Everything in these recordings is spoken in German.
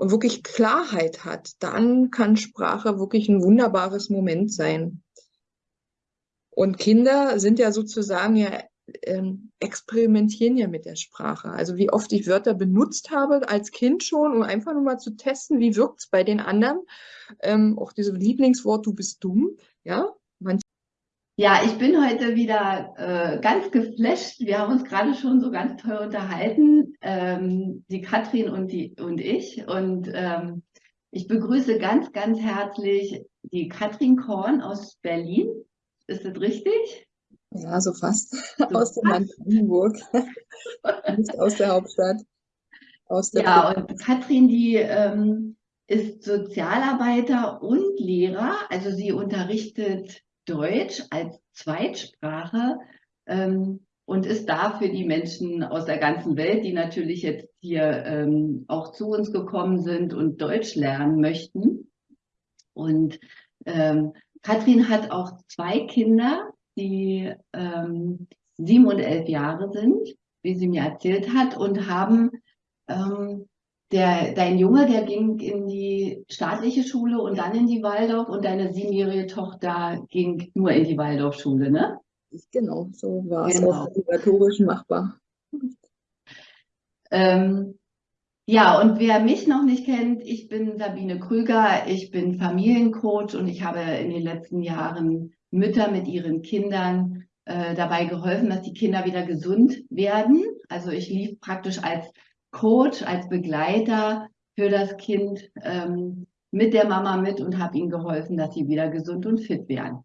und wirklich Klarheit hat, dann kann Sprache wirklich ein wunderbares Moment sein. Und Kinder sind ja sozusagen ja ähm, experimentieren ja mit der Sprache. Also wie oft ich Wörter benutzt habe als Kind schon, um einfach nur mal zu testen, wie wirkt es bei den anderen. Ähm, auch dieses Lieblingswort, du bist dumm, ja. Ja, ich bin heute wieder äh, ganz geflasht. Wir haben uns gerade schon so ganz toll unterhalten, ähm, die Katrin und, die, und ich. Und ähm, ich begrüße ganz, ganz herzlich die Katrin Korn aus Berlin. Ist das richtig? Ja, so fast. So aus dem Land Brandenburg. Nicht aus der Hauptstadt. Aus der ja, Brandenburg. und Katrin, die ähm, ist Sozialarbeiter und Lehrer. Also sie unterrichtet Deutsch als Zweitsprache ähm, und ist da für die Menschen aus der ganzen Welt, die natürlich jetzt hier ähm, auch zu uns gekommen sind und Deutsch lernen möchten. Und ähm, Katrin hat auch zwei Kinder, die ähm, sieben und elf Jahre sind, wie sie mir erzählt hat, und haben ähm, der, dein Junge, der ging in die staatliche Schule und dann in die Waldorf und deine siebenjährige Tochter ging nur in die Waldorfschule, ne? Genau, so war es genau. auch obligatorisch machbar. Ähm, ja, und wer mich noch nicht kennt, ich bin Sabine Krüger, ich bin Familiencoach und ich habe in den letzten Jahren Mütter mit ihren Kindern äh, dabei geholfen, dass die Kinder wieder gesund werden. Also ich lief praktisch als Coach, als Begleiter für das Kind ähm, mit der Mama mit und habe ihnen geholfen, dass sie wieder gesund und fit werden.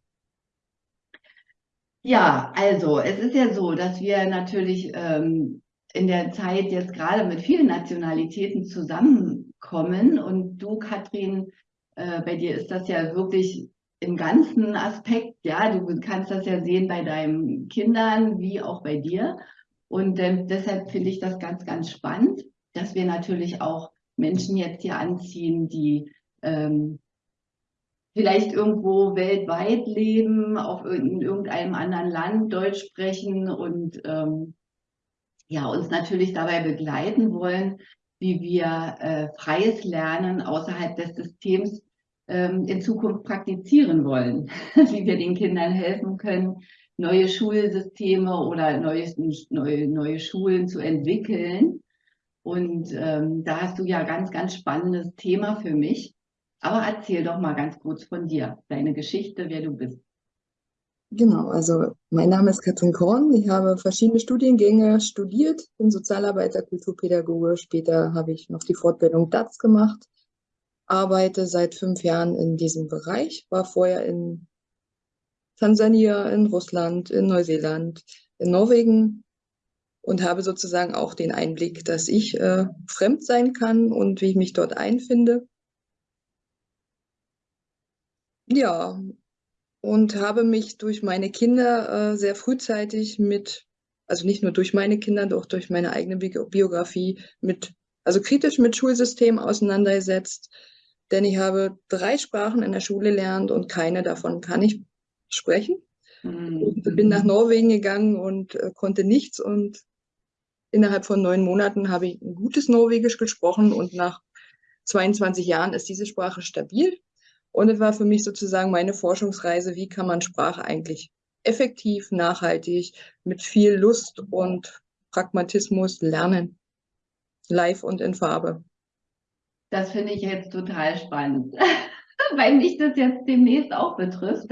Ja, also es ist ja so, dass wir natürlich ähm, in der Zeit jetzt gerade mit vielen Nationalitäten zusammenkommen und du, Katrin, äh, bei dir ist das ja wirklich im ganzen Aspekt, ja, du kannst das ja sehen bei deinen Kindern wie auch bei dir. Und ähm, deshalb finde ich das ganz, ganz spannend, dass wir natürlich auch Menschen jetzt hier anziehen, die ähm, vielleicht irgendwo weltweit leben, auf in irgendeinem anderen Land Deutsch sprechen und ähm, ja, uns natürlich dabei begleiten wollen, wie wir äh, freies Lernen außerhalb des Systems ähm, in Zukunft praktizieren wollen, wie wir den Kindern helfen können, neue Schulsysteme oder neue, neue, neue Schulen zu entwickeln. Und ähm, da hast du ja ganz, ganz spannendes Thema für mich. Aber erzähl doch mal ganz kurz von dir, deine Geschichte, wer du bist. Genau, also mein Name ist Katrin Korn. Ich habe verschiedene Studiengänge studiert, bin Sozialarbeiter, Kulturpädagoge. Später habe ich noch die Fortbildung DATS gemacht arbeite seit fünf Jahren in diesem Bereich, war vorher in Tansania, in Russland, in Neuseeland, in Norwegen und habe sozusagen auch den Einblick, dass ich äh, fremd sein kann und wie ich mich dort einfinde. Ja, und habe mich durch meine Kinder äh, sehr frühzeitig mit, also nicht nur durch meine Kinder, doch durch meine eigene Biografie mit, also kritisch mit Schulsystem auseinandergesetzt, denn ich habe drei Sprachen in der Schule gelernt und keine davon kann ich sprechen. Mhm. Ich bin nach Norwegen gegangen und äh, konnte nichts und innerhalb von neun Monaten habe ich ein gutes Norwegisch gesprochen und nach 22 Jahren ist diese Sprache stabil. Und es war für mich sozusagen meine Forschungsreise, wie kann man Sprache eigentlich effektiv, nachhaltig, mit viel Lust und Pragmatismus lernen. Live und in Farbe. Das finde ich jetzt total spannend, weil mich das jetzt demnächst auch betrifft,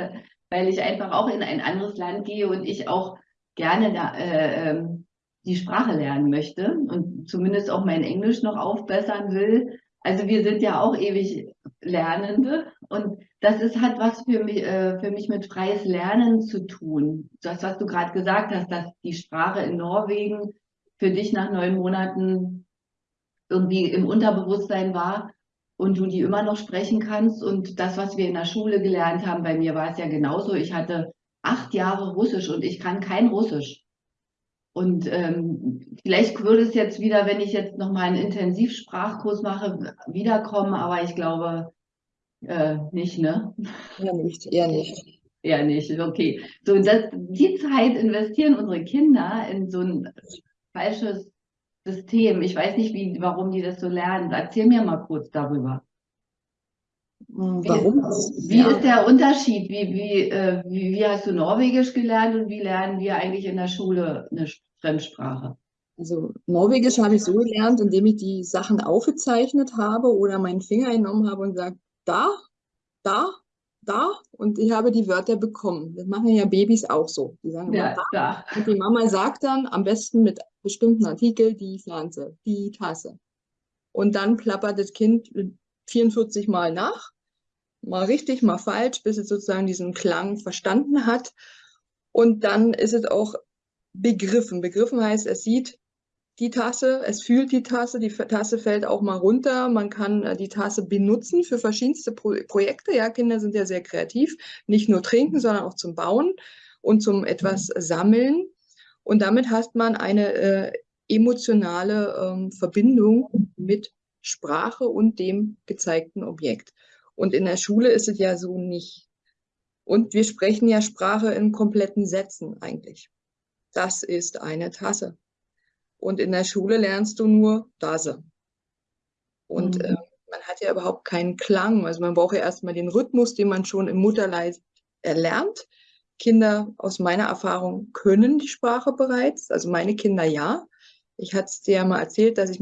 weil ich einfach auch in ein anderes Land gehe und ich auch gerne da, äh, ähm, die Sprache lernen möchte und zumindest auch mein Englisch noch aufbessern will. Also wir sind ja auch ewig Lernende und das ist, hat was für mich, äh, für mich mit freies Lernen zu tun. Das, was du gerade gesagt hast, dass die Sprache in Norwegen für dich nach neun Monaten irgendwie im Unterbewusstsein war und du die immer noch sprechen kannst. Und das, was wir in der Schule gelernt haben, bei mir war es ja genauso. Ich hatte acht Jahre Russisch und ich kann kein Russisch. Und ähm, vielleicht würde es jetzt wieder, wenn ich jetzt nochmal einen Intensivsprachkurs mache, wiederkommen, aber ich glaube äh, nicht, ne? Eher nicht, eher nicht. Eher nicht, okay. So, das, die Zeit investieren unsere Kinder in so ein falsches System. Ich weiß nicht, wie, warum die das so lernen. Erzähl mir mal kurz darüber. Hm, warum? Wie, ja. ist der Unterschied? Wie, wie, äh, wie, wie hast du Norwegisch gelernt und wie lernen wir eigentlich in der Schule eine Fremdsprache? Also Norwegisch habe ich so gelernt, indem ich die Sachen aufgezeichnet habe oder meinen Finger genommen habe und gesagt, da, da, da und ich habe die Wörter bekommen. Das machen ja Babys auch so. Die sagen ja, immer da. Und die Mama sagt dann am besten mit bestimmten Artikel die Pflanze, die Tasse. Und dann plappert das Kind 44 Mal nach, mal richtig, mal falsch, bis es sozusagen diesen Klang verstanden hat. Und dann ist es auch begriffen. Begriffen heißt, es sieht die Tasse, es fühlt die Tasse, die Tasse fällt auch mal runter, man kann äh, die Tasse benutzen für verschiedenste Pro Projekte. Ja, Kinder sind ja sehr kreativ, nicht nur trinken, sondern auch zum Bauen und zum etwas sammeln. Und damit hat man eine äh, emotionale ähm, Verbindung mit Sprache und dem gezeigten Objekt. Und in der Schule ist es ja so nicht. Und wir sprechen ja Sprache in kompletten Sätzen eigentlich. Das ist eine Tasse. Und in der Schule lernst du nur Dase. Und mhm. äh, man hat ja überhaupt keinen Klang. Also man braucht ja erstmal den Rhythmus, den man schon im Mutterleib erlernt. Kinder aus meiner Erfahrung können die Sprache bereits. Also meine Kinder ja. Ich hatte es dir ja mal erzählt, dass ich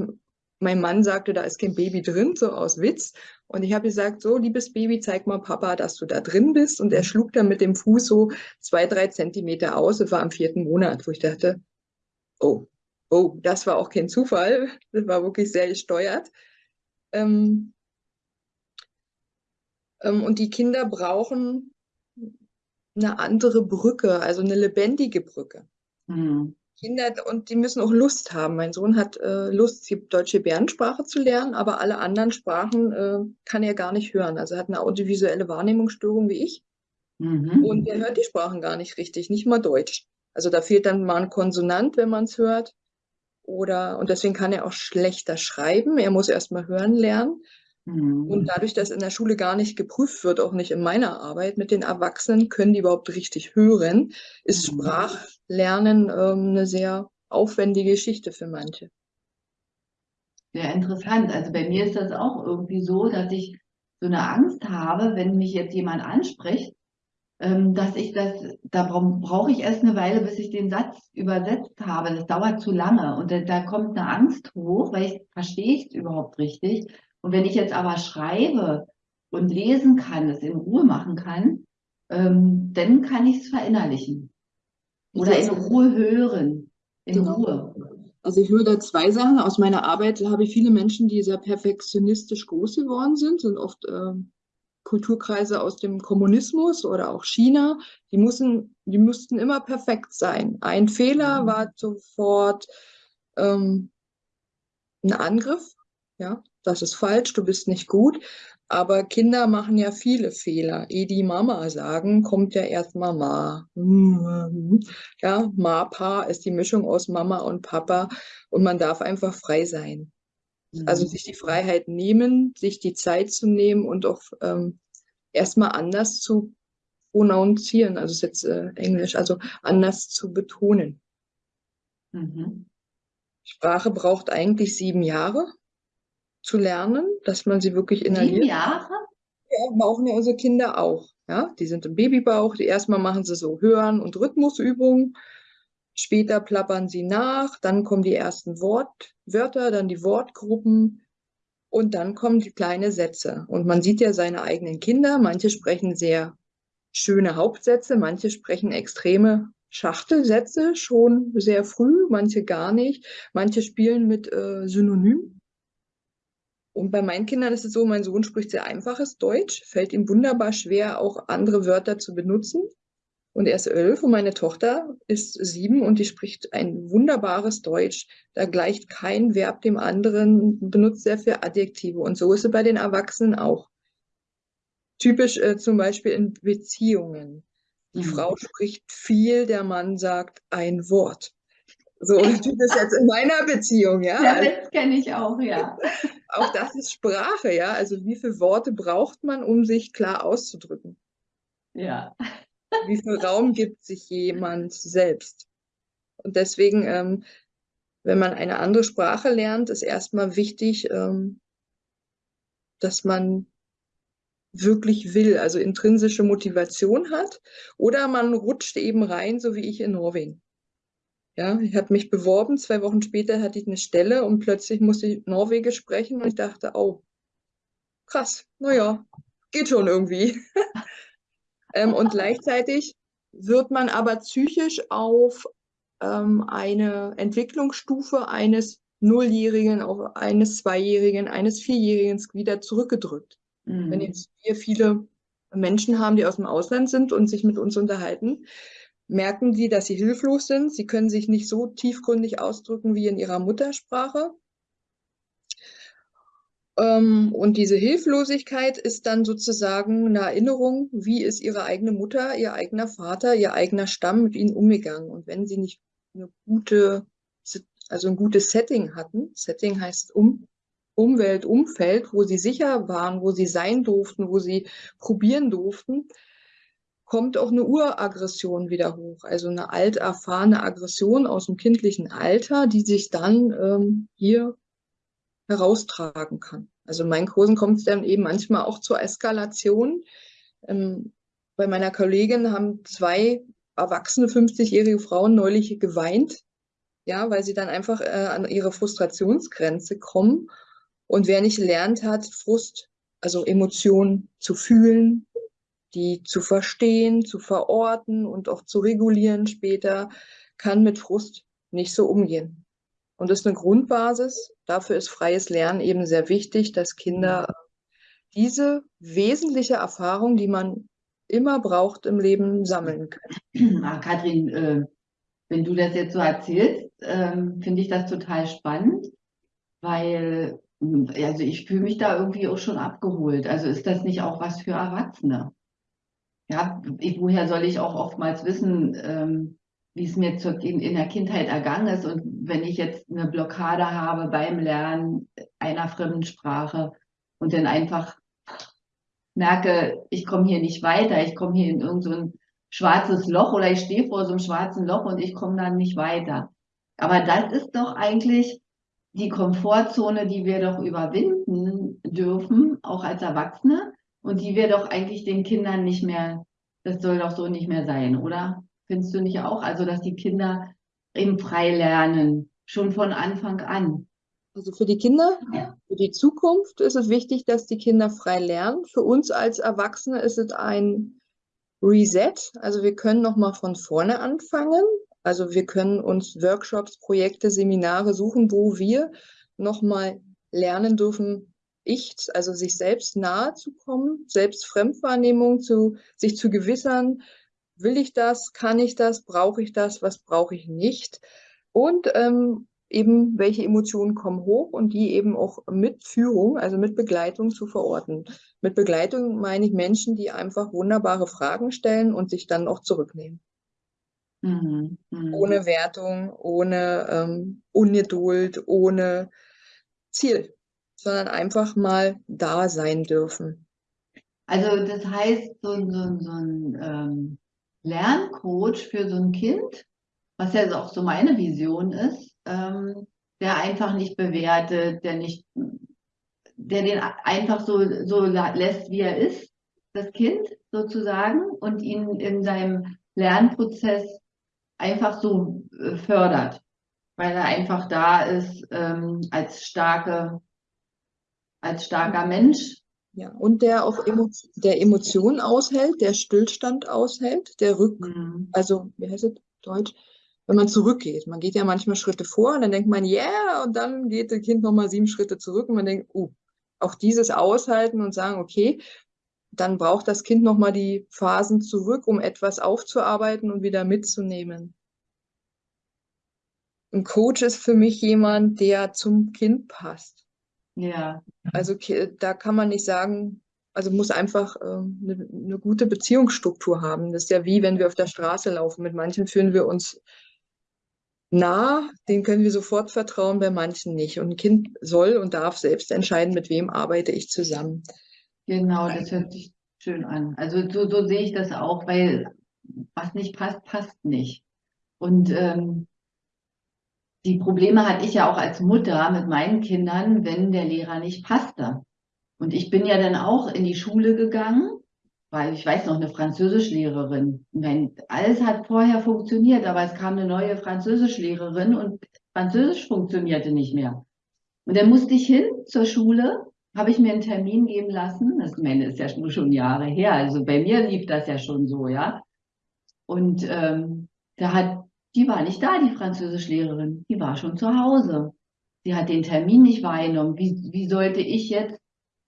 mein Mann sagte, da ist kein Baby drin, so aus Witz. Und ich habe gesagt, so, liebes Baby, zeig mal Papa, dass du da drin bist. Und er schlug dann mit dem Fuß so zwei, drei Zentimeter aus. Es war am vierten Monat, wo ich dachte, oh, oh, das war auch kein Zufall, das war wirklich sehr gesteuert. Ähm, ähm, und die Kinder brauchen eine andere Brücke, also eine lebendige Brücke. Mhm. Kinder, und die müssen auch Lust haben. Mein Sohn hat äh, Lust, die deutsche Bärensprache zu lernen, aber alle anderen Sprachen äh, kann er gar nicht hören. Also er hat eine audiovisuelle Wahrnehmungsstörung wie ich. Mhm. Und er hört die Sprachen gar nicht richtig, nicht mal Deutsch. Also da fehlt dann mal ein Konsonant, wenn man es hört oder, und deswegen kann er auch schlechter schreiben. Er muss erst mal hören lernen. Mhm. Und dadurch, dass in der Schule gar nicht geprüft wird, auch nicht in meiner Arbeit mit den Erwachsenen, können die überhaupt richtig hören, ist mhm. Sprachlernen ähm, eine sehr aufwendige Geschichte für manche. Sehr interessant. Also bei mir ist das auch irgendwie so, dass ich so eine Angst habe, wenn mich jetzt jemand anspricht, dass ich das, da brauche ich erst eine Weile, bis ich den Satz übersetzt habe. Das dauert zu lange und da, da kommt eine Angst hoch, weil ich verstehe ich es überhaupt richtig. Und wenn ich jetzt aber schreibe und lesen kann, es in Ruhe machen kann, ähm, dann kann ich es verinnerlichen. Oder in Ruhe hören. In genau. Ruhe. Also ich höre da zwei Sachen. Aus meiner Arbeit habe ich viele Menschen, die sehr perfektionistisch groß geworden sind, sind oft ähm, Kulturkreise aus dem Kommunismus oder auch China, die mussten, die mussten immer perfekt sein. Ein Fehler mhm. war sofort ähm, ein Angriff. Ja, das ist falsch, du bist nicht gut. Aber Kinder machen ja viele Fehler. Ehe die Mama sagen, kommt ja erst Mama. Ja, Ma-Pa ist die Mischung aus Mama und Papa und man darf einfach frei sein. Also mhm. sich die Freiheit nehmen, sich die Zeit zu nehmen und auch ähm, erstmal anders zu pronounzieren, also ist jetzt äh, Englisch, also anders zu betonen. Mhm. Sprache braucht eigentlich sieben Jahre zu lernen, dass man sie wirklich inhaliert. Sieben Jahre? Ja, brauchen ja unsere Kinder auch. Ja, die sind im Babybauch. Die erstmal machen sie so Hören- und Rhythmusübungen. Später plappern sie nach, dann kommen die ersten Wortwörter, dann die Wortgruppen und dann kommen die kleinen Sätze. Und man sieht ja seine eigenen Kinder. Manche sprechen sehr schöne Hauptsätze, manche sprechen extreme Schachtelsätze schon sehr früh, manche gar nicht. Manche spielen mit äh, Synonym. Und bei meinen Kindern ist es so, mein Sohn spricht sehr einfaches Deutsch, fällt ihm wunderbar schwer, auch andere Wörter zu benutzen. Und er ist elf und meine Tochter ist sieben und die spricht ein wunderbares Deutsch. Da gleicht kein Verb dem anderen, benutzt sehr viel Adjektive. Und so ist es bei den Erwachsenen auch. Typisch äh, zum Beispiel in Beziehungen. Die mhm. Frau spricht viel, der Mann sagt ein Wort. So tut es jetzt in meiner Beziehung, ja. Ja, das kenne ich auch, ja. auch das ist Sprache, ja. Also wie viele Worte braucht man, um sich klar auszudrücken? Ja. Wie viel Raum gibt sich jemand selbst? Und deswegen ähm, wenn man eine andere Sprache lernt, ist erstmal wichtig, ähm, dass man wirklich will, also intrinsische Motivation hat, oder man rutscht eben rein, so wie ich in Norwegen. Ja, ich habe mich beworben, zwei Wochen später hatte ich eine Stelle und plötzlich musste ich Norwegisch sprechen und ich dachte, oh, krass, naja, geht schon irgendwie. ähm, und gleichzeitig wird man aber psychisch auf ähm, eine Entwicklungsstufe eines Nulljährigen, auf eines Zweijährigen, eines Vierjährigen wieder zurückgedrückt. Mhm. Wenn jetzt wir viele Menschen haben, die aus dem Ausland sind und sich mit uns unterhalten, merken sie, dass sie hilflos sind. Sie können sich nicht so tiefgründig ausdrücken wie in ihrer Muttersprache. Ähm, und diese Hilflosigkeit ist dann sozusagen eine Erinnerung, wie ist ihre eigene Mutter, ihr eigener Vater, ihr eigener Stamm mit ihnen umgegangen. Und wenn sie nicht eine gute, also ein gutes Setting hatten, Setting heißt um, Umwelt, Umfeld, wo sie sicher waren, wo sie sein durften, wo sie probieren durften, kommt auch eine Uraggression wieder hoch. Also eine alt erfahrene Aggression aus dem kindlichen Alter, die sich dann ähm, hier heraustragen kann. Also in meinen Kursen kommt es dann eben manchmal auch zur Eskalation. Ähm, bei meiner Kollegin haben zwei erwachsene 50-jährige Frauen neulich geweint, ja, weil sie dann einfach äh, an ihre Frustrationsgrenze kommen. Und wer nicht lernt hat, Frust, also Emotionen zu fühlen, die zu verstehen, zu verorten und auch zu regulieren später, kann mit Frust nicht so umgehen. Und das ist eine Grundbasis. Dafür ist freies Lernen eben sehr wichtig, dass Kinder diese wesentliche Erfahrung, die man immer braucht im Leben, sammeln können. Ach, Kathrin, äh, wenn du das jetzt so erzählst, äh, finde ich das total spannend, weil also ich fühle mich da irgendwie auch schon abgeholt. Also ist das nicht auch was für Erwachsene? ja, woher soll ich auch oftmals wissen, ähm, wie es mir zur, in, der Kindheit ergangen ist und wenn ich jetzt eine Blockade habe beim Lernen einer fremden Sprache und dann einfach merke, ich komme hier nicht weiter, ich komme hier in irgendein so schwarzes Loch oder ich stehe vor so einem schwarzen Loch und ich komme dann nicht weiter. Aber das ist doch eigentlich die Komfortzone, die wir doch überwinden dürfen, auch als Erwachsene, und die wir doch eigentlich den Kindern nicht mehr, das soll doch so nicht mehr sein, oder? Findest du nicht auch? Also, dass die Kinder eben frei lernen, schon von Anfang an. Also für die Kinder, ja. für die Zukunft ist es wichtig, dass die Kinder frei lernen. Für uns als Erwachsene ist es ein Reset. Also wir können nochmal von vorne anfangen. Also wir können uns Workshops, Projekte, Seminare suchen, wo wir nochmal lernen dürfen, ich, also sich selbst nahe zu kommen, selbst Fremdwahrnehmung zu, sich zu gewissern, will ich das, kann ich das, brauche ich das, was brauche ich nicht und ähm, eben welche Emotionen kommen hoch und die eben auch mit Führung, also mit Begleitung zu verorten. Mit Begleitung meine ich Menschen, die einfach wunderbare Fragen stellen und sich dann auch zurücknehmen. Mhm, mh. Ohne Wertung, ohne ähm, Ungeduld, ohne Ziel sondern einfach mal da sein dürfen. Also das heißt, so, so, so ein ähm, Lerncoach für so ein Kind, was ja auch so meine Vision ist, ähm, der einfach nicht bewertet, der nicht, der den einfach so, so lässt, wie er ist, das Kind sozusagen, und ihn in seinem Lernprozess einfach so äh, fördert, weil er einfach da ist ähm, als starke als starker Mensch. Ja, und der auch Emo der Emotionen aushält, der Stillstand aushält, der Rück, mhm. also wie heißt es Deutsch? Wenn man zurückgeht. Man geht ja manchmal Schritte vor und dann denkt man, yeah, und dann geht das Kind nochmal sieben Schritte zurück und man denkt, uh, auch dieses aushalten und sagen, okay, dann braucht das Kind nochmal die Phasen zurück, um etwas aufzuarbeiten und wieder mitzunehmen. Ein Coach ist für mich jemand, der zum Kind passt. Ja. Also da kann man nicht sagen, also muss einfach äh, eine, eine gute Beziehungsstruktur haben. Das ist ja wie, wenn wir auf der Straße laufen. Mit manchen fühlen wir uns nah, denen können wir sofort vertrauen, bei manchen nicht. Und ein Kind soll und darf selbst entscheiden, mit wem arbeite ich zusammen. Genau, das hört sich schön an. Also so, so sehe ich das auch, weil was nicht passt, passt nicht. Und ähm, die Probleme hatte ich ja auch als Mutter mit meinen Kindern, wenn der Lehrer nicht passte. Und ich bin ja dann auch in die Schule gegangen, weil ich weiß noch, eine Französischlehrerin. Wenn, alles hat vorher funktioniert, aber es kam eine neue Französischlehrerin und Französisch funktionierte nicht mehr. Und dann musste ich hin zur Schule, habe ich mir einen Termin geben lassen. Das meine, ist ja schon Jahre her. Also bei mir lief das ja schon so, ja. Und ähm, da hat, die war nicht da, die Französischlehrerin. Die war schon zu Hause. Sie hat den Termin nicht wahrgenommen. Wie, wie sollte ich jetzt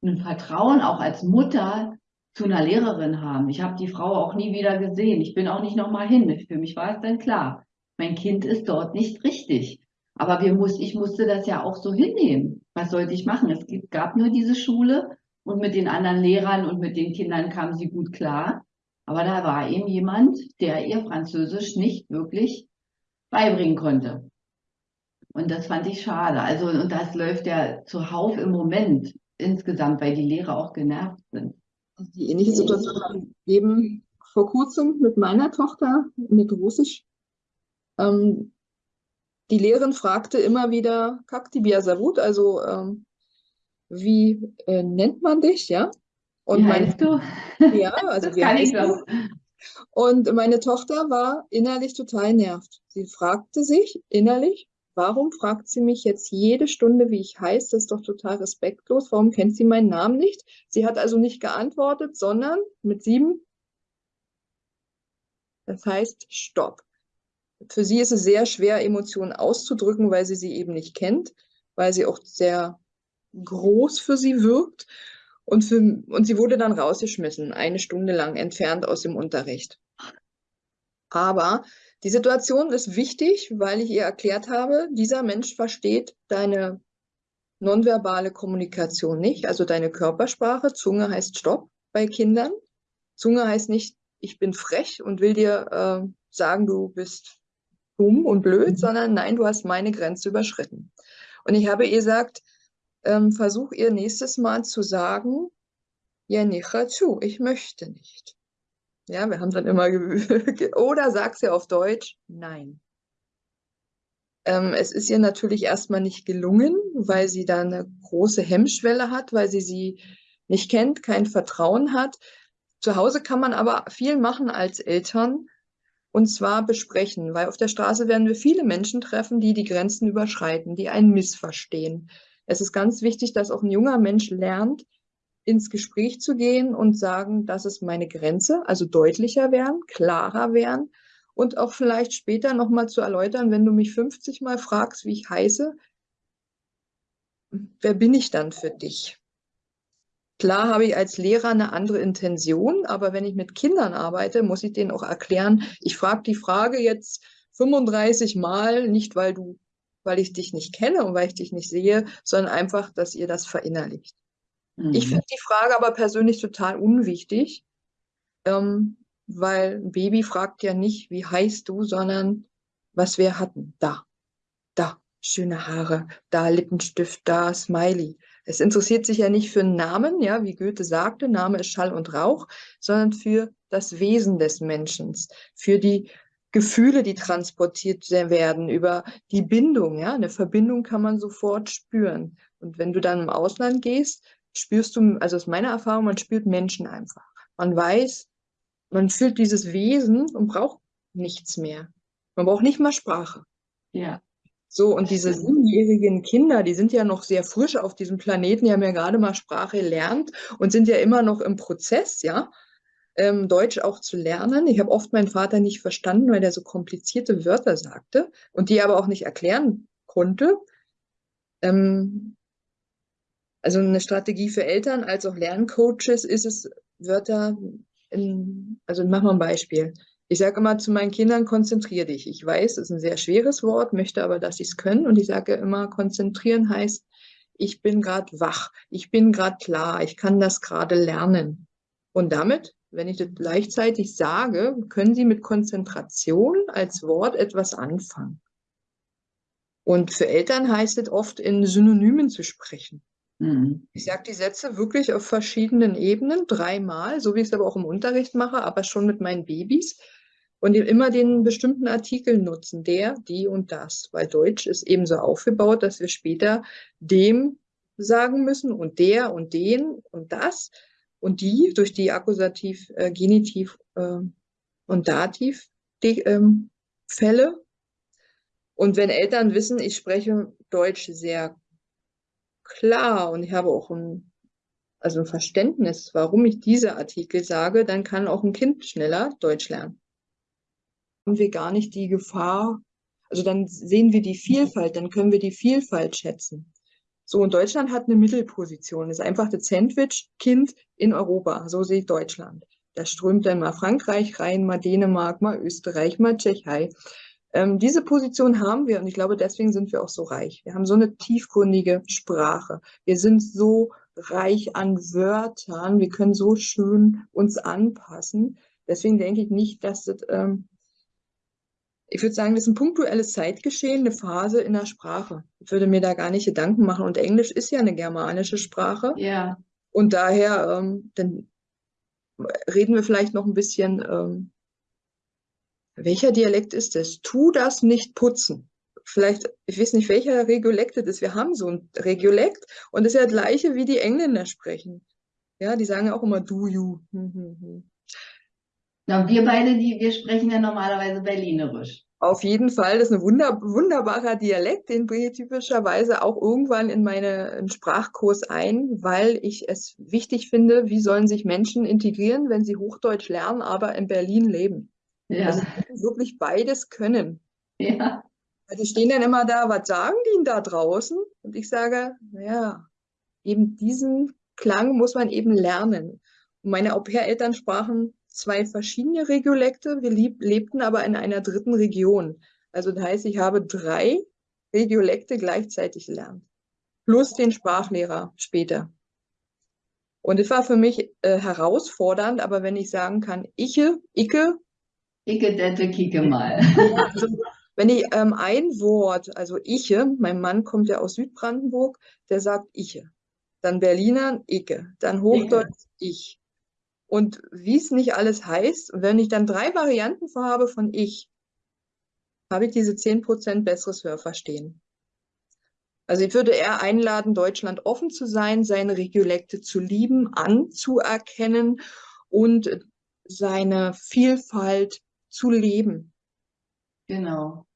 ein Vertrauen auch als Mutter zu einer Lehrerin haben. Ich habe die Frau auch nie wieder gesehen. Ich bin auch nicht nochmal hin. Für mich war es dann klar, mein Kind ist dort nicht richtig. Aber wir muss, ich musste das ja auch so hinnehmen. Was sollte ich machen? Es gab nur diese Schule und mit den anderen Lehrern und mit den Kindern kam sie gut klar. Aber da war eben jemand, der ihr Französisch nicht wirklich beibringen konnte. Und das fand ich schade. Also, und das läuft ja zuhauf im Moment insgesamt, weil die Lehrer auch genervt sind. Die ähnliche Situation haben eben vor kurzem mit meiner Tochter mit Russisch. Ähm, die Lehrerin fragte immer wieder, Kaktibia Savut, also ähm, wie äh, nennt man dich, ja? Und wie meine, du? Ja, also das wie kann ich du? Und meine Tochter war innerlich total nervt. Sie fragte sich innerlich, Warum fragt sie mich jetzt jede Stunde, wie ich heiße? Das ist doch total respektlos. Warum kennt sie meinen Namen nicht? Sie hat also nicht geantwortet, sondern mit sieben. Das heißt Stopp. Für sie ist es sehr schwer, Emotionen auszudrücken, weil sie sie eben nicht kennt, weil sie auch sehr groß für sie wirkt. Und, für, und sie wurde dann rausgeschmissen, eine Stunde lang entfernt aus dem Unterricht. Aber die Situation ist wichtig, weil ich ihr erklärt habe, dieser Mensch versteht deine nonverbale Kommunikation nicht, also deine Körpersprache. Zunge heißt Stopp bei Kindern. Zunge heißt nicht, ich bin frech und will dir äh, sagen, du bist dumm und blöd, mhm. sondern nein, du hast meine Grenze überschritten. Und ich habe ihr gesagt, ähm, versuch ihr nächstes Mal zu sagen, ja, nicht zu, ich möchte nicht. Ja, wir haben dann immer, oder sag's ja auf Deutsch, nein. Ähm, es ist ihr natürlich erstmal nicht gelungen, weil sie da eine große Hemmschwelle hat, weil sie sie nicht kennt, kein Vertrauen hat. Zu Hause kann man aber viel machen als Eltern und zwar besprechen, weil auf der Straße werden wir viele Menschen treffen, die die Grenzen überschreiten, die einen missverstehen. Es ist ganz wichtig, dass auch ein junger Mensch lernt, ins Gespräch zu gehen und sagen, das ist meine Grenze, also deutlicher werden, klarer werden und auch vielleicht später nochmal zu erläutern, wenn du mich 50 Mal fragst, wie ich heiße, wer bin ich dann für dich? Klar habe ich als Lehrer eine andere Intention, aber wenn ich mit Kindern arbeite, muss ich denen auch erklären, ich frage die Frage jetzt 35 Mal, nicht weil du, weil ich dich nicht kenne und weil ich dich nicht sehe, sondern einfach, dass ihr das verinnerlicht. Mhm. Ich finde die Frage aber persönlich total unwichtig, ähm, weil ein Baby fragt ja nicht, wie heißt du, sondern was wir hatten. Da, da, schöne Haare, da Lippenstift, da Smiley. Es interessiert sich ja nicht für einen Namen, ja, wie Goethe sagte, Name ist Schall und Rauch, sondern für das Wesen des Menschen, für die Gefühle, die transportiert werden, über die Bindung, ja, eine Verbindung kann man sofort spüren. Und wenn du dann im Ausland gehst, spürst du, also aus meiner Erfahrung, man spürt Menschen einfach. Man weiß, man fühlt dieses Wesen und braucht nichts mehr. Man braucht nicht mal Sprache. Ja. So, und diese siebenjährigen Kinder, die sind ja noch sehr frisch auf diesem Planeten, die haben ja gerade mal Sprache gelernt und sind ja immer noch im Prozess, ja, ähm, Deutsch auch zu lernen. Ich habe oft meinen Vater nicht verstanden, weil er so komplizierte Wörter sagte und die aber auch nicht erklären konnte. Ähm, also eine Strategie für Eltern als auch Lerncoaches ist es, Wörter, in, also machen wir ein Beispiel. Ich sage immer zu meinen Kindern, konzentrier dich. Ich weiß, es ist ein sehr schweres Wort, möchte aber, dass sie es können. Und ich sage immer, konzentrieren heißt, ich bin gerade wach, ich bin gerade klar, ich kann das gerade lernen. Und damit, wenn ich das gleichzeitig sage, können sie mit Konzentration als Wort etwas anfangen. Und für Eltern heißt es oft, in Synonymen zu sprechen. Mhm. Ich sage die Sätze wirklich auf verschiedenen Ebenen, dreimal, so wie ich es aber auch im Unterricht mache, aber schon mit meinen Babys. und immer den bestimmten Artikel nutzen, der, die und das, weil Deutsch ist ebenso aufgebaut, dass wir später dem sagen müssen und der und den und das und die durch die Akkusativ, äh, Genitiv äh, und Dativ die, ähm, Fälle. Und wenn Eltern wissen, ich spreche Deutsch sehr klar und ich habe auch ein, also ein Verständnis, warum ich diese Artikel sage, dann kann auch ein Kind schneller Deutsch lernen. Haben wir gar nicht die Gefahr, also dann sehen wir die Vielfalt, dann können wir die Vielfalt schätzen. So, und Deutschland hat eine Mittelposition. Ist einfach das Sandwich-Kind in Europa. So sehe ich Deutschland. Da strömt dann mal Frankreich rein, mal Dänemark, mal Österreich, mal Tschechei. Ähm, diese Position haben wir und ich glaube, deswegen sind wir auch so reich. Wir haben so eine tiefgründige Sprache. Wir sind so reich an Wörtern. Wir können so schön uns anpassen. Deswegen denke ich nicht, dass das ähm, ich würde sagen, das ist ein punktuelles Zeitgeschehen, eine Phase in der Sprache. Ich würde mir da gar nicht Gedanken machen. Und Englisch ist ja eine germanische Sprache. Ja. Und daher, ähm, dann reden wir vielleicht noch ein bisschen, ähm, welcher Dialekt ist es? Tu das nicht putzen. Vielleicht, ich weiß nicht, welcher Regiolekt das ist. Wir haben so ein Regiolekt und das ist ja das gleiche, wie die Engländer sprechen. Ja, die sagen ja auch immer du, you. Hm, hm, hm. Ja, wir beide, die, wir sprechen ja normalerweise Berlinerisch. Auf jeden Fall, das ist ein wunder, wunderbarer Dialekt, den bringe ich typischerweise auch irgendwann in meinen Sprachkurs ein, weil ich es wichtig finde, wie sollen sich Menschen integrieren, wenn sie Hochdeutsch lernen, aber in Berlin leben. Ja. Also wirklich beides können. Ja. Die stehen dann immer da, was sagen die denn da draußen? Und ich sage, naja, eben diesen Klang muss man eben lernen. Und meine Au-pair-Eltern sprachen zwei verschiedene Regiolekte. Wir lebten aber in einer dritten Region. Also das heißt, ich habe drei Regiolekte gleichzeitig gelernt. Plus den Sprachlehrer später. Und es war für mich äh, herausfordernd, aber wenn ich sagen kann, iche, icke. Icke, dette, kicke mal. also, wenn ich ähm, ein Wort, also iche, mein Mann kommt ja aus Südbrandenburg, der sagt iche. Dann Berliner, icke. Dann Hochdeutsch, ich und wie es nicht alles heißt. Und wenn ich dann drei Varianten vorhabe von ich, habe ich diese 10% besseres Hörverstehen. Also ich würde eher einladen, Deutschland offen zu sein, seine Regiolekte zu lieben, anzuerkennen und seine Vielfalt zu leben. Genau.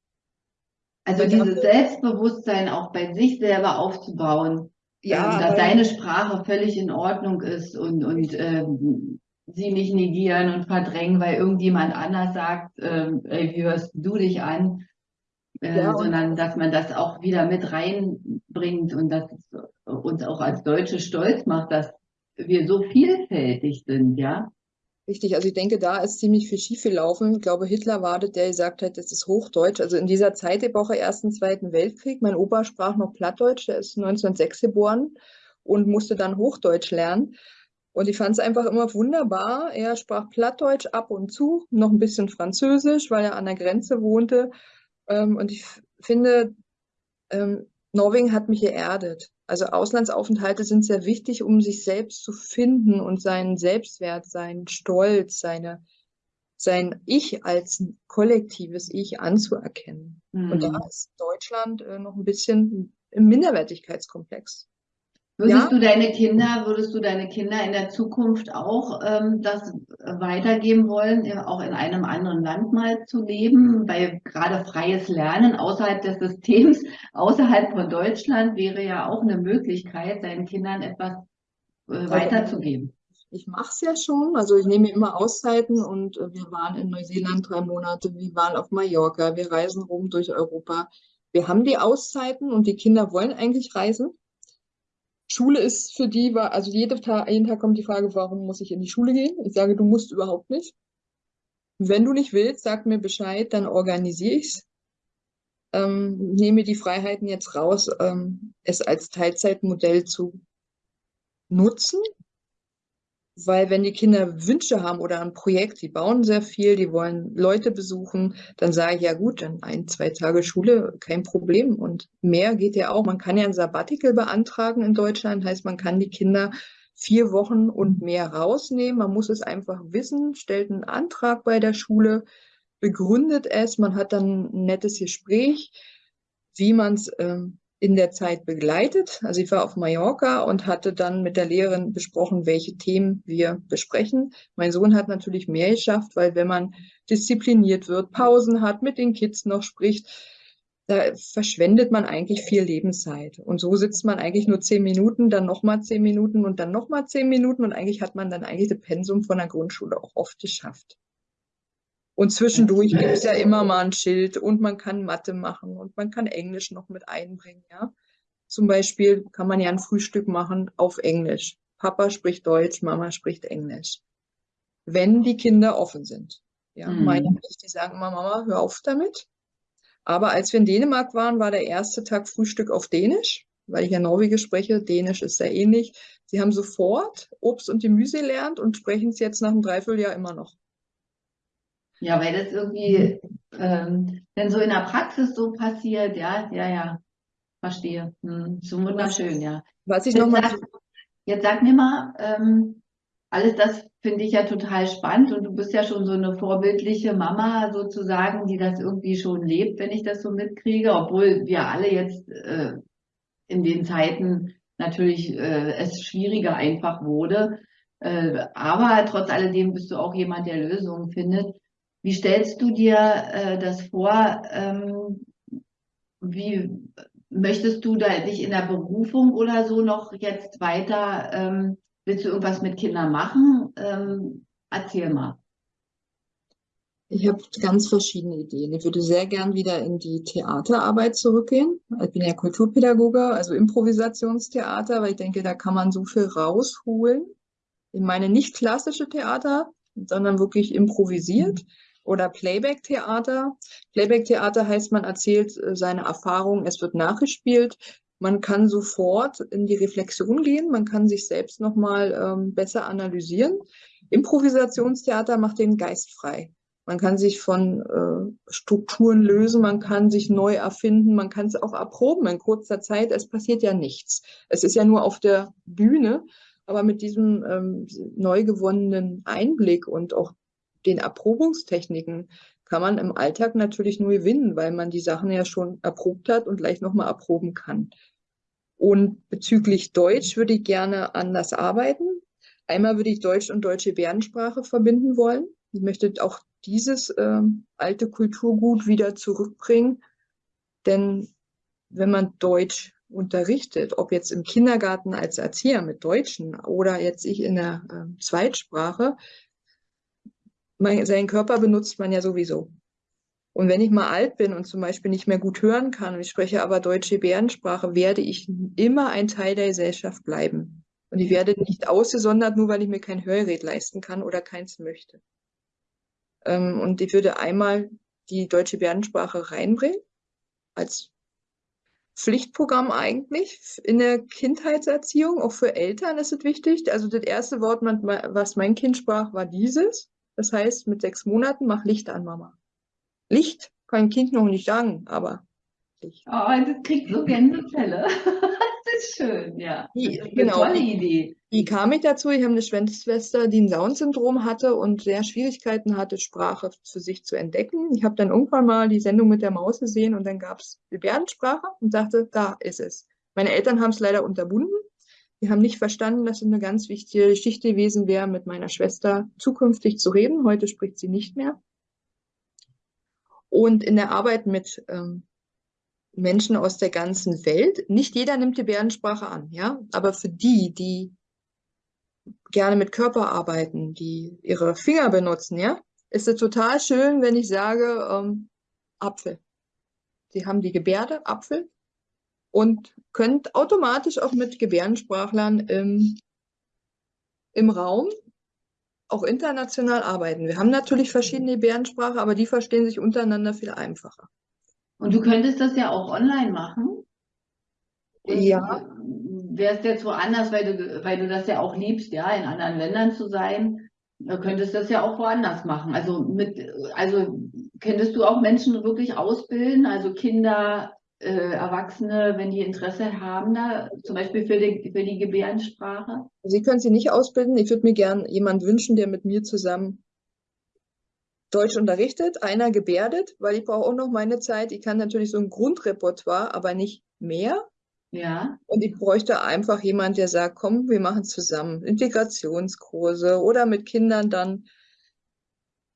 Also dieses Selbstbewusstsein auch bei sich selber aufzubauen, ja, ähm, dass deine Sprache völlig in Ordnung ist und, und ähm, sie nicht negieren und verdrängen, weil irgendjemand anders sagt, äh, ey, wie hörst du dich an? Äh, ja, sondern dass man das auch wieder mit reinbringt und dass es uns auch als Deutsche stolz macht, dass wir so vielfältig sind, ja. Richtig, also ich denke, da ist ziemlich viel schief gelaufen. Ich glaube, Hitler war das, der gesagt hat, das ist Hochdeutsch. Also in dieser Zeitepoche Ersten, Zweiten Weltkrieg, mein Opa sprach noch Plattdeutsch, der ist 1906 geboren und musste dann Hochdeutsch lernen. Und ich fand es einfach immer wunderbar. Er sprach Plattdeutsch ab und zu, noch ein bisschen Französisch, weil er an der Grenze wohnte. Ähm, und ich finde, ähm, Norwegen hat mich geerdet. Also Auslandsaufenthalte sind sehr wichtig, um sich selbst zu finden und seinen Selbstwert, seinen Stolz, seine, sein Ich als kollektives Ich anzuerkennen. Mhm. Und da mhm. ist Deutschland äh, noch ein bisschen im Minderwertigkeitskomplex. Würdest ja. du deine Kinder, würdest du deine Kinder in der Zukunft auch ähm, das weitergeben wollen, auch in einem anderen Land mal zu leben? Weil gerade freies Lernen außerhalb des Systems, außerhalb von Deutschland wäre ja auch eine Möglichkeit, seinen Kindern etwas äh, weiterzugeben. Ich mache es ja schon, also ich nehme immer Auszeiten und äh, wir waren in Neuseeland drei Monate, wir waren auf Mallorca, wir reisen rum durch Europa. Wir haben die Auszeiten und die Kinder wollen eigentlich reisen. Schule ist für die, also jeden Tag, jeden Tag kommt die Frage, warum muss ich in die Schule gehen? Ich sage, du musst überhaupt nicht. Wenn du nicht willst, sag mir Bescheid, dann organisiere ich's. Ähm, nehme die Freiheiten jetzt raus, ähm, es als Teilzeitmodell zu nutzen weil wenn die Kinder Wünsche haben oder ein Projekt, die bauen sehr viel, die wollen Leute besuchen, dann sage ich, ja gut, dann ein, zwei Tage Schule, kein Problem. Und mehr geht ja auch. Man kann ja ein Sabbatical beantragen in Deutschland, heißt, man kann die Kinder vier Wochen und mehr rausnehmen. Man muss es einfach wissen, stellt einen Antrag bei der Schule. begründet es, man hat dann ein nettes Gespräch, wie man es ähm, in der Zeit begleitet. Also ich war auf Mallorca und hatte dann mit der Lehrerin besprochen, welche Themen wir besprechen. Mein Sohn hat natürlich mehr geschafft, weil wenn man diszipliniert wird, Pausen hat, mit den Kids noch spricht, da verschwendet man eigentlich viel Lebenszeit. Und so sitzt man eigentlich nur zehn Minuten, dann nochmal zehn Minuten und dann nochmal zehn Minuten und eigentlich hat man dann eigentlich das Pensum von der Grundschule auch oft geschafft. Und zwischendurch gibt es ja immer mal ein Schild und man kann Mathe machen und man kann Englisch noch mit einbringen, ja. Zum Beispiel kann man ja ein Frühstück machen auf Englisch. Papa spricht Deutsch, Mama spricht Englisch. Wenn die Kinder offen sind. Ja, mhm. meine nicht, die sagen immer, Mama, hör auf damit. Aber als wir in Dänemark waren, war der erste Tag Frühstück auf Dänisch, weil ich ja Norwegisch spreche. Dänisch ist sehr ähnlich. Sie haben sofort Obst und Gemüse gelernt und sprechen es jetzt nach einem Dreivierteljahr immer noch. Ja, weil das irgendwie ähm, dann so in der Praxis so passiert, ja, ja, ja, verstehe. Hm, so wunderschön, ja. Was ich noch mal sag, jetzt sag mir mal, ähm, alles das finde ich ja total spannend und du bist ja schon so eine vorbildliche Mama sozusagen, die das irgendwie schon lebt, wenn ich das so mitkriege, obwohl wir alle jetzt äh, in den Zeiten natürlich äh, es schwieriger einfach wurde. Äh, aber trotz alledem bist du auch jemand, der Lösungen findet. Wie stellst du dir äh, das vor? Ähm, wie möchtest du da dich in der Berufung oder so noch jetzt weiter? Ähm, willst du irgendwas mit Kindern machen? Ähm, erzähl mal. Ich habe ganz verschiedene Ideen. Ich würde sehr gern wieder in die Theaterarbeit zurückgehen. Ich bin ja Kulturpädagoge, also Improvisationstheater, weil ich denke, da kann man so viel rausholen. Ich meine nicht klassische Theater, sondern wirklich improvisiert. Mhm oder Playback-Theater. Playback-Theater heißt, man erzählt äh, seine Erfahrungen, es wird nachgespielt. Man kann sofort in die Reflexion gehen, man kann sich selbst nochmal ähm, besser analysieren. Improvisationstheater macht den Geist frei. Man kann sich von äh, Strukturen lösen, man kann sich neu erfinden, man kann es auch erproben in kurzer Zeit. Es passiert ja nichts. Es ist ja nur auf der Bühne, aber mit diesem ähm, neu gewonnenen Einblick und auch den Erprobungstechniken kann man im Alltag natürlich nur gewinnen, weil man die Sachen ja schon erprobt hat und gleich nochmal erproben kann. Und bezüglich Deutsch würde ich gerne anders arbeiten. Einmal würde ich Deutsch und deutsche Gebärdensprache verbinden wollen. Ich möchte auch dieses äh, alte Kulturgut wieder zurückbringen. Denn wenn man Deutsch unterrichtet, ob jetzt im Kindergarten als Erzieher mit Deutschen oder jetzt ich in der äh, Zweitsprache, mein, seinen Körper benutzt man ja sowieso. Und wenn ich mal alt bin und zum Beispiel nicht mehr gut hören kann und ich spreche aber deutsche Bärensprache, werde ich immer ein Teil der Gesellschaft bleiben. Und ich werde nicht ausgesondert, nur weil ich mir kein Hörgerät leisten kann oder keins möchte. Ähm, und ich würde einmal die deutsche Bärensprache reinbringen, als Pflichtprogramm eigentlich in der Kindheitserziehung, auch für Eltern ist es wichtig. Also das erste Wort, was mein Kind sprach, war dieses. Das heißt, mit sechs Monaten mach Licht an, Mama. Licht kann ein Kind noch nicht sagen, aber Licht. Oh, das kriegt so Gänsefälle. das ist schön, ja. Die, das ist genau, eine tolle Idee. Wie kam ich dazu? Ich habe eine Schwester, die ein Down-Syndrom hatte und sehr Schwierigkeiten hatte, Sprache für sich zu entdecken. Ich habe dann irgendwann mal die Sendung mit der Maus gesehen und dann gab es Gebärdensprache und dachte, da ist es. Meine Eltern haben es leider unterbunden wir haben nicht verstanden, dass es eine ganz wichtige Geschichte gewesen wäre, mit meiner Schwester zukünftig zu reden. Heute spricht sie nicht mehr. Und in der Arbeit mit ähm, Menschen aus der ganzen Welt, nicht jeder nimmt die Bärensprache an, ja, aber für die, die gerne mit Körper arbeiten, die ihre Finger benutzen, ja, ist es total schön, wenn ich sage ähm, Apfel. Sie haben die Gebärde Apfel und könnt automatisch auch mit Gebärdensprachlern im, im Raum auch international arbeiten. Wir haben natürlich verschiedene Gebärdensprache, aber die verstehen sich untereinander viel einfacher. Und du könntest das ja auch online machen? Und ja. Wärst jetzt woanders, weil du, weil du das ja auch liebst, ja, in anderen Ländern zu sein, könntest das ja auch woanders machen. Also mit, also könntest du auch Menschen wirklich ausbilden, also Kinder äh, Erwachsene, wenn die Interesse haben, da zum Beispiel für die, für die Gebärdensprache? Sie können sie nicht ausbilden. Ich würde mir gern jemanden wünschen, der mit mir zusammen Deutsch unterrichtet, einer gebärdet, weil ich brauche auch noch meine Zeit. Ich kann natürlich so ein Grundrepertoire, aber nicht mehr. Ja. Und ich bräuchte einfach jemand, der sagt, komm, wir machen zusammen Integrationskurse oder mit Kindern dann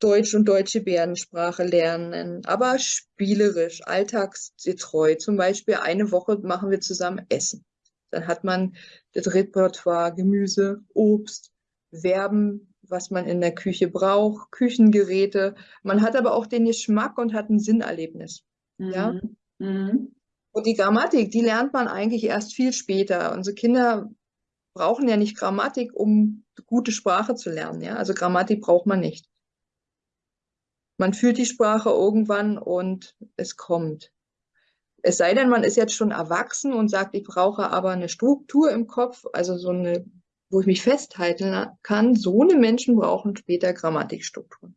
Deutsch und deutsche Bärensprache lernen, aber spielerisch, alltagsgetreu. Zum Beispiel eine Woche machen wir zusammen Essen. Dann hat man das Repertoire Gemüse, Obst, Verben, was man in der Küche braucht, Küchengeräte. Man hat aber auch den Geschmack und hat ein Sinnerlebnis. Mhm. Ja? Mhm. Und die Grammatik, die lernt man eigentlich erst viel später. Unsere Kinder brauchen ja nicht Grammatik, um gute Sprache zu lernen. Ja? Also Grammatik braucht man nicht. Man fühlt die Sprache irgendwann und es kommt. Es sei denn, man ist jetzt schon erwachsen und sagt, ich brauche aber eine Struktur im Kopf, also so eine, wo ich mich festhalten kann. So eine Menschen brauchen später Grammatikstrukturen.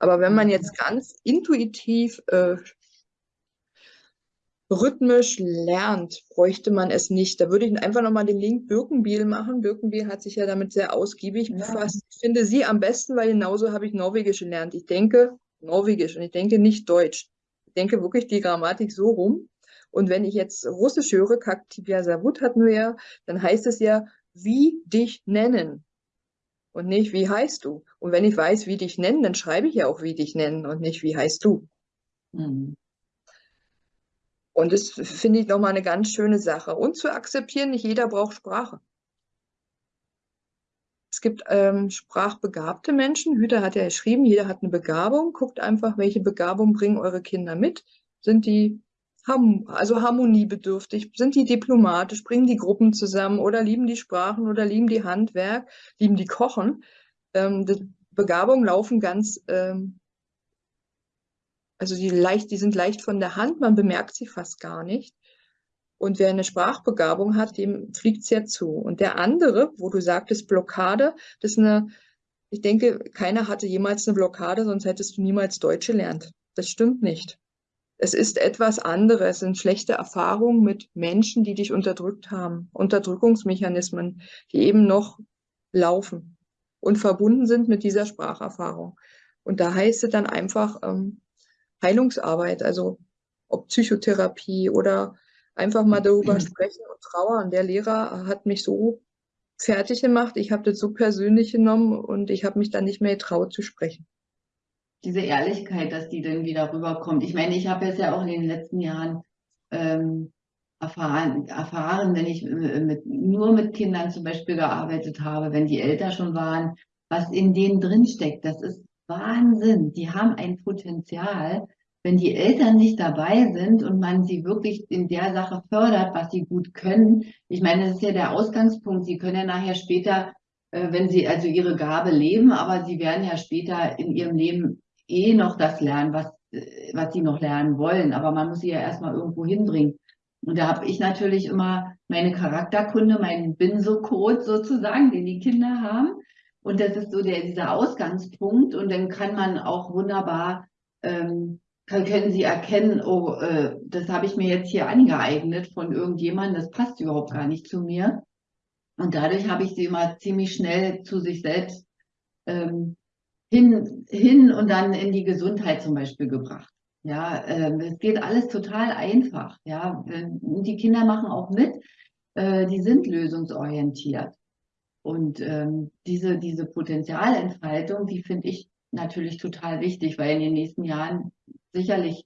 Aber wenn man jetzt ganz intuitiv äh, rhythmisch lernt, bräuchte man es nicht. Da würde ich einfach nochmal den Link Birkenbiel machen. Birkenbiel hat sich ja damit sehr ausgiebig ja. befasst. Ich finde sie am besten, weil genauso habe ich Norwegisch gelernt. Ich denke Norwegisch und ich denke nicht Deutsch. Ich denke wirklich die Grammatik so rum. Und wenn ich jetzt Russisch höre, Kaktibia Savut hatten wir ja, dann heißt es ja, wie dich nennen. Und nicht, wie heißt du? Und wenn ich weiß, wie dich nennen, dann schreibe ich ja auch, wie dich nennen und nicht, wie heißt du. Mhm. Und das finde ich nochmal eine ganz schöne Sache. Und zu akzeptieren, nicht jeder braucht Sprache. Es gibt ähm, sprachbegabte Menschen. Hüter hat ja geschrieben, jeder hat eine Begabung. Guckt einfach, welche Begabung bringen eure Kinder mit. Sind die also harmoniebedürftig, sind die diplomatisch, bringen die Gruppen zusammen oder lieben die Sprachen oder lieben die Handwerk, lieben die Kochen. Ähm, die Begabungen laufen ganz ähm, also die, leicht, die sind leicht von der Hand, man bemerkt sie fast gar nicht. Und wer eine Sprachbegabung hat, dem fliegt es ja zu. Und der andere, wo du sagtest Blockade, das ist eine, ich denke, keiner hatte jemals eine Blockade, sonst hättest du niemals Deutsch gelernt. Das stimmt nicht. Es ist etwas anderes, es sind schlechte Erfahrungen mit Menschen, die dich unterdrückt haben, Unterdrückungsmechanismen, die eben noch laufen und verbunden sind mit dieser Spracherfahrung. Und da heißt es dann einfach, ähm, Heilungsarbeit, also ob Psychotherapie oder einfach mal darüber sprechen und trauern. Der Lehrer hat mich so fertig gemacht, ich habe das so persönlich genommen und ich habe mich dann nicht mehr getraut zu sprechen. Diese Ehrlichkeit, dass die dann wieder rüberkommt. Ich meine, ich habe es ja auch in den letzten Jahren ähm, erfahren, erfahren, wenn ich äh, mit, nur mit Kindern zum Beispiel gearbeitet habe, wenn die älter schon waren, was in denen drinsteckt. Das ist Wahnsinn. Die haben ein Potenzial, wenn die Eltern nicht dabei sind und man sie wirklich in der Sache fördert, was sie gut können. Ich meine, das ist ja der Ausgangspunkt. Sie können ja nachher später, äh, wenn sie also ihre Gabe leben, aber sie werden ja später in ihrem Leben eh noch das lernen, was, äh, was sie noch lernen wollen. Aber man muss sie ja erstmal irgendwo hinbringen. Und da habe ich natürlich immer meine Charakterkunde, meinen Binso-Code sozusagen, den die Kinder haben. Und das ist so der, dieser Ausgangspunkt. Und dann kann man auch wunderbar, ähm, können Sie erkennen, oh, äh, das habe ich mir jetzt hier angeeignet von irgendjemandem, das passt überhaupt gar nicht zu mir. Und dadurch habe ich sie immer ziemlich schnell zu sich selbst ähm, hin, hin und dann in die Gesundheit zum Beispiel gebracht. Ja, ähm, es geht alles total einfach. Ja, die Kinder machen auch mit, äh, die sind lösungsorientiert. Und ähm, diese, diese Potenzialentfaltung, die finde ich natürlich total wichtig, weil in den nächsten Jahren sicherlich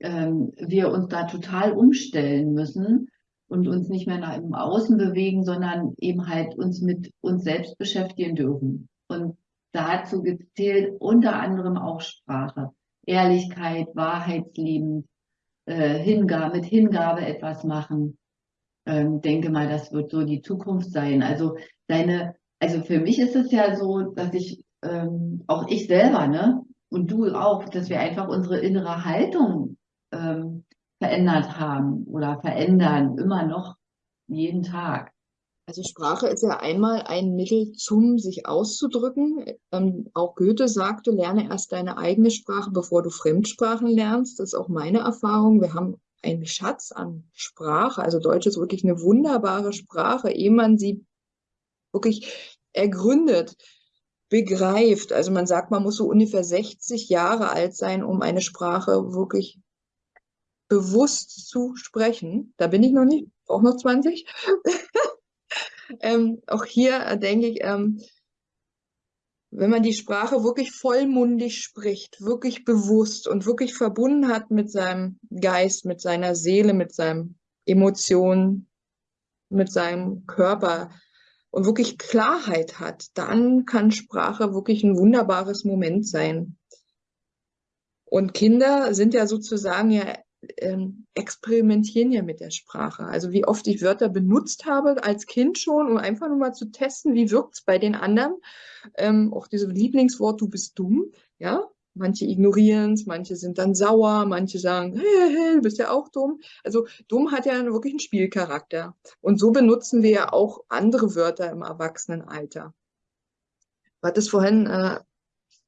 ähm, wir uns da total umstellen müssen und uns nicht mehr nach im Außen bewegen, sondern eben halt uns mit uns selbst beschäftigen dürfen. Und dazu gezählt unter anderem auch Sprache, Ehrlichkeit, Wahrheitslieben, äh, Hingabe, mit Hingabe etwas machen. Ähm, denke mal, das wird so die Zukunft sein. Also deine, also für mich ist es ja so, dass ich, ähm, auch ich selber, ne, und du auch, dass wir einfach unsere innere Haltung ähm, verändert haben oder verändern, immer noch jeden Tag. Also Sprache ist ja einmal ein Mittel zum sich auszudrücken. Ähm, auch Goethe sagte, lerne erst deine eigene Sprache, bevor du Fremdsprachen lernst. Das ist auch meine Erfahrung. Wir haben einen Schatz an Sprache. Also Deutsch ist wirklich eine wunderbare Sprache, ehe man sie wirklich ergründet, begreift. Also man sagt, man muss so ungefähr 60 Jahre alt sein, um eine Sprache wirklich bewusst zu sprechen. Da bin ich noch nicht, auch noch 20. ähm, auch hier denke ich, ähm, wenn man die Sprache wirklich vollmundig spricht, wirklich bewusst und wirklich verbunden hat mit seinem Geist, mit seiner Seele, mit seinen Emotionen, mit seinem Körper und wirklich Klarheit hat, dann kann Sprache wirklich ein wunderbares Moment sein. Und Kinder sind ja sozusagen ja ähm, experimentieren ja mit der Sprache. Also wie oft ich Wörter benutzt habe als Kind schon, um einfach nur mal zu testen, wie wirkt es bei den anderen. Ähm, auch dieses Lieblingswort, du bist dumm, ja. Manche ignorieren es, manche sind dann sauer, manche sagen, hey, hey, du bist ja auch dumm. Also dumm hat ja wirklich einen Spielcharakter. Und so benutzen wir ja auch andere Wörter im Erwachsenenalter. Du hattest vorhin äh,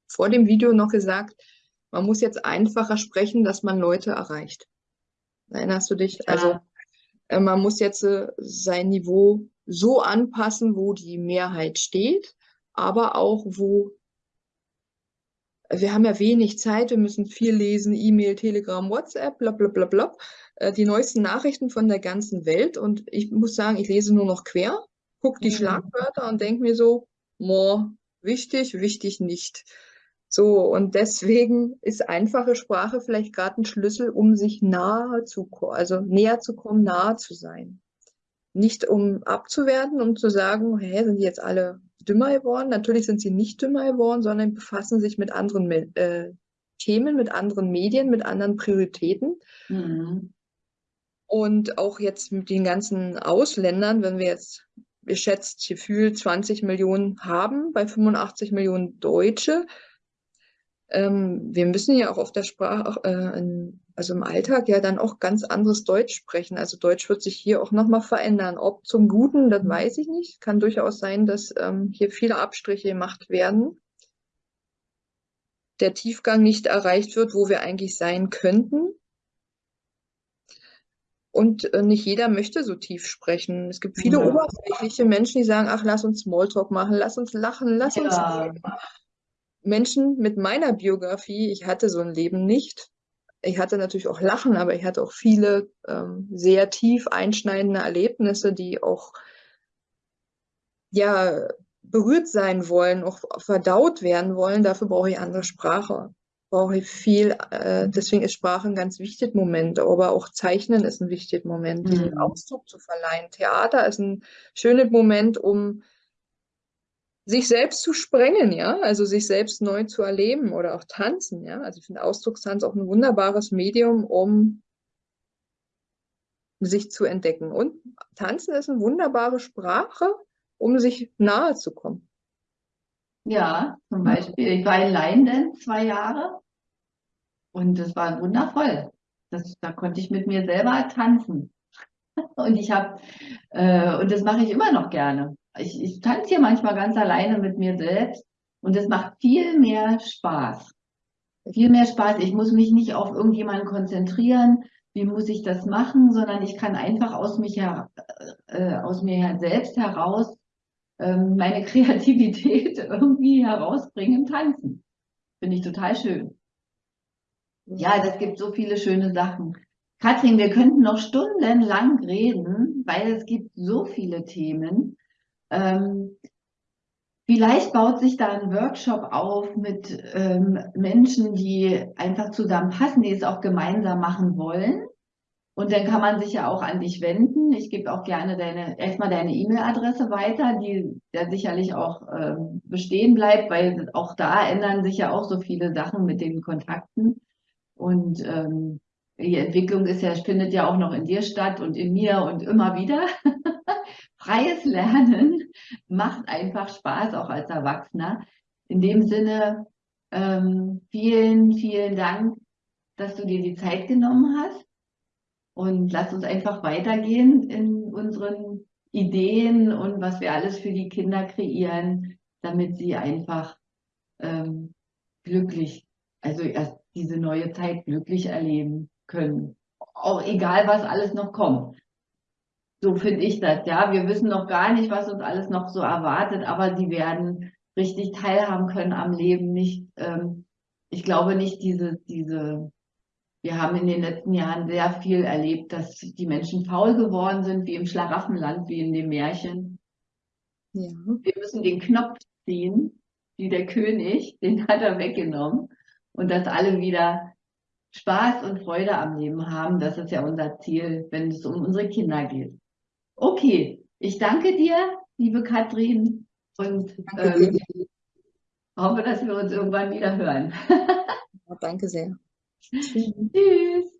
vor dem Video noch gesagt, man muss jetzt einfacher sprechen, dass man Leute erreicht. Erinnerst du dich? Ja. Also äh, man muss jetzt äh, sein Niveau so anpassen, wo die Mehrheit steht, aber auch wo wir haben ja wenig Zeit, wir müssen viel lesen, E-Mail, Telegram, WhatsApp, bla bla bla bla, äh, die neuesten Nachrichten von der ganzen Welt und ich muss sagen, ich lese nur noch quer, gucke die mhm. Schlagwörter und denke mir so, more, wichtig, wichtig nicht. So, und deswegen ist einfache Sprache vielleicht gerade ein Schlüssel, um sich nahe zu, also näher zu kommen, nahe zu sein. Nicht um abzuwerten, um zu sagen, hä, sind die jetzt alle dümmer geworden? Natürlich sind sie nicht dümmer geworden, sondern befassen sich mit anderen äh, Themen, mit anderen Medien, mit anderen Prioritäten. Mhm. Und auch jetzt mit den ganzen Ausländern, wenn wir jetzt geschätzt gefühlt 20 Millionen haben, bei 85 Millionen Deutsche, ähm, wir müssen ja auch auf der Sprache, äh, in, also im Alltag ja dann auch ganz anderes Deutsch sprechen. Also Deutsch wird sich hier auch nochmal verändern. Ob zum Guten, das weiß ich nicht. Kann durchaus sein, dass ähm, hier viele Abstriche gemacht werden. Der Tiefgang nicht erreicht wird, wo wir eigentlich sein könnten. Und äh, nicht jeder möchte so tief sprechen. Es gibt viele ja. oberflächliche Menschen, die sagen, ach, lass uns Smalltalk machen, lass uns lachen, lass ja. uns Menschen mit meiner Biografie, ich hatte so ein Leben nicht. Ich hatte natürlich auch Lachen, aber ich hatte auch viele ähm, sehr tief einschneidende Erlebnisse, die auch ja berührt sein wollen, auch verdaut werden wollen. Dafür brauche ich andere Sprache. Brauche ich viel, äh, deswegen ist Sprache ein ganz wichtiger Moment, aber auch Zeichnen ist ein wichtiger Moment, mhm. diesen Ausdruck zu verleihen. Theater ist ein schöner Moment, um sich selbst zu sprengen, ja, also sich selbst neu zu erleben oder auch tanzen, ja. Also ich finde Ausdruckstanz auch ein wunderbares Medium, um sich zu entdecken. Und tanzen ist eine wunderbare Sprache, um sich nahe zu kommen. Ja, zum Beispiel, ich war in Leiden zwei Jahre und das war wundervoll. Das, da konnte ich mit mir selber tanzen. Und ich habe, äh, und das mache ich immer noch gerne ich, ich tanze hier manchmal ganz alleine mit mir selbst und es macht viel mehr Spaß. Viel mehr Spaß. Ich muss mich nicht auf irgendjemanden konzentrieren. Wie muss ich das machen? Sondern ich kann einfach aus, mich her, äh, aus mir selbst heraus äh, meine Kreativität irgendwie herausbringen, tanzen. Finde ich total schön. Ja, das gibt so viele schöne Sachen. Katrin, wir könnten noch stundenlang reden, weil es gibt so viele Themen. Ähm, vielleicht baut sich da ein Workshop auf mit ähm, Menschen, die einfach zusammenpassen, die es auch gemeinsam machen wollen. Und dann kann man sich ja auch an dich wenden. Ich gebe auch gerne deine, erstmal deine E-Mail-Adresse weiter, die ja sicherlich auch äh, bestehen bleibt, weil auch da ändern sich ja auch so viele Sachen mit den Kontakten. Und ähm, die Entwicklung ist ja, findet ja auch noch in dir statt und in mir und immer wieder. freies Lernen macht einfach Spaß, auch als Erwachsener. In dem Sinne, ähm, vielen, vielen Dank, dass du dir die Zeit genommen hast. Und lass uns einfach weitergehen in unseren Ideen und was wir alles für die Kinder kreieren, damit sie einfach ähm, glücklich, also erst diese neue Zeit glücklich erleben können. Auch egal, was alles noch kommt. So finde ich das, ja. Wir wissen noch gar nicht, was uns alles noch so erwartet, aber die werden richtig teilhaben können am Leben, nicht, ähm, ich glaube nicht diese, diese, wir haben in den letzten Jahren sehr viel erlebt, dass die Menschen faul geworden sind, wie im Schlaraffenland, wie in dem Märchen. Ja. Wir müssen den Knopf ziehen, wie der König, den hat er weggenommen. Und dass alle wieder Spaß und Freude am Leben haben, das ist ja unser Ziel, wenn es um unsere Kinder geht. Okay, ich danke dir, liebe Katrin, und ähm, hoffe, dass wir uns irgendwann wieder hören. danke sehr. Tschüss.